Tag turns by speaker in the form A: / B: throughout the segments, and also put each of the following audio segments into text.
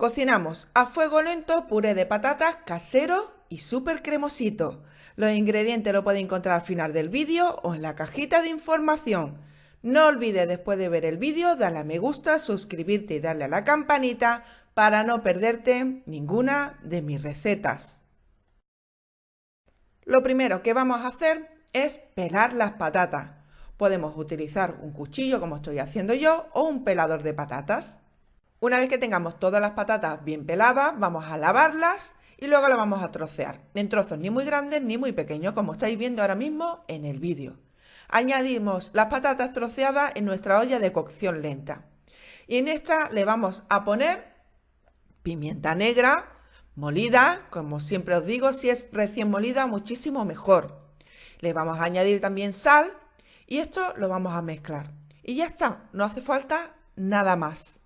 A: Cocinamos a fuego lento puré de patatas casero y súper cremosito. Los ingredientes lo podéis encontrar al final del vídeo o en la cajita de información. No olvides después de ver el vídeo darle a me gusta, suscribirte y darle a la campanita para no perderte ninguna de mis recetas. Lo primero que vamos a hacer es pelar las patatas. Podemos utilizar un cuchillo como estoy haciendo yo o un pelador de patatas. Una vez que tengamos todas las patatas bien peladas, vamos a lavarlas y luego las vamos a trocear, en trozos ni muy grandes ni muy pequeños, como estáis viendo ahora mismo en el vídeo. Añadimos las patatas troceadas en nuestra olla de cocción lenta. Y en esta le vamos a poner pimienta negra, molida, como siempre os digo, si es recién molida, muchísimo mejor. Le vamos a añadir también sal y esto lo vamos a mezclar. Y ya está, no hace falta nada más.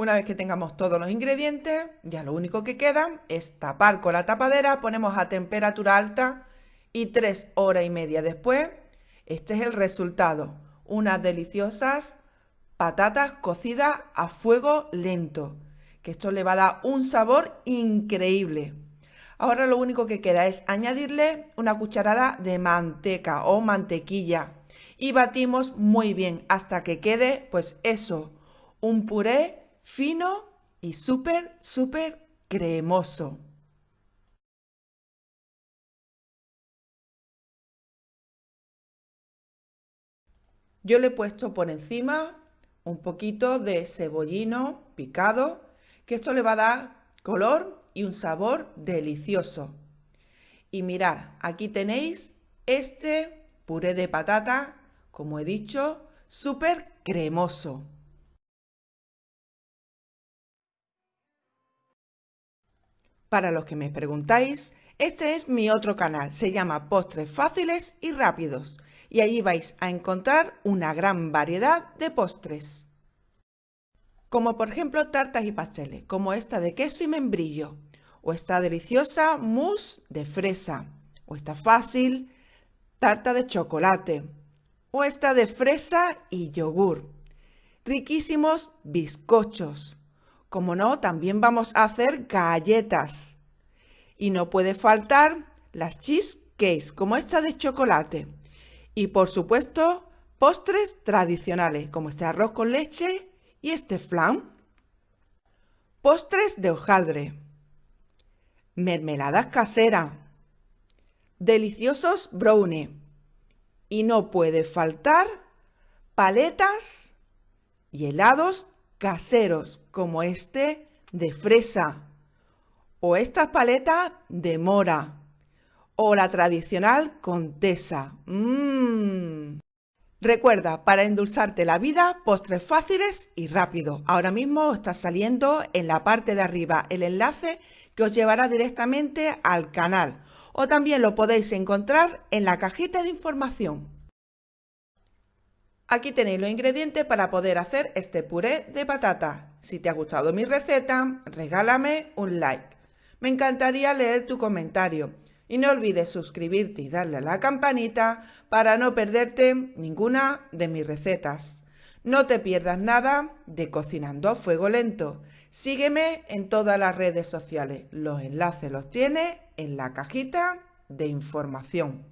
A: Una vez que tengamos todos los ingredientes, ya lo único que queda es tapar con la tapadera, ponemos a temperatura alta y tres horas y media después, este es el resultado. Unas deliciosas patatas cocidas a fuego lento, que esto le va a dar un sabor increíble. Ahora lo único que queda es añadirle una cucharada de manteca o mantequilla y batimos muy bien hasta que quede pues eso, un puré fino y súper, súper cremoso. Yo le he puesto por encima un poquito de cebollino picado, que esto le va a dar color y un sabor delicioso. Y mirad, aquí tenéis este puré de patata, como he dicho, súper cremoso. Para los que me preguntáis, este es mi otro canal, se llama Postres Fáciles y Rápidos y allí vais a encontrar una gran variedad de postres. Como por ejemplo tartas y pasteles, como esta de queso y membrillo, o esta deliciosa mousse de fresa, o esta fácil tarta de chocolate, o esta de fresa y yogur. Riquísimos bizcochos, como no, también vamos a hacer galletas. Y no puede faltar las cheesecakes, como esta de chocolate. Y por supuesto, postres tradicionales, como este arroz con leche y este flan. Postres de hojaldre. Mermeladas caseras. Deliciosos brownie. Y no puede faltar paletas y helados caseros como este de fresa o estas paletas de mora o la tradicional contesa. Mmm. Recuerda, para endulzarte la vida, postres fáciles y rápidos. Ahora mismo está saliendo en la parte de arriba el enlace que os llevará directamente al canal o también lo podéis encontrar en la cajita de información. Aquí tenéis los ingredientes para poder hacer este puré de patata. Si te ha gustado mi receta, regálame un like. Me encantaría leer tu comentario. Y no olvides suscribirte y darle a la campanita para no perderte ninguna de mis recetas. No te pierdas nada de Cocinando a Fuego Lento. Sígueme en todas las redes sociales. Los enlaces los tienes en la cajita de información.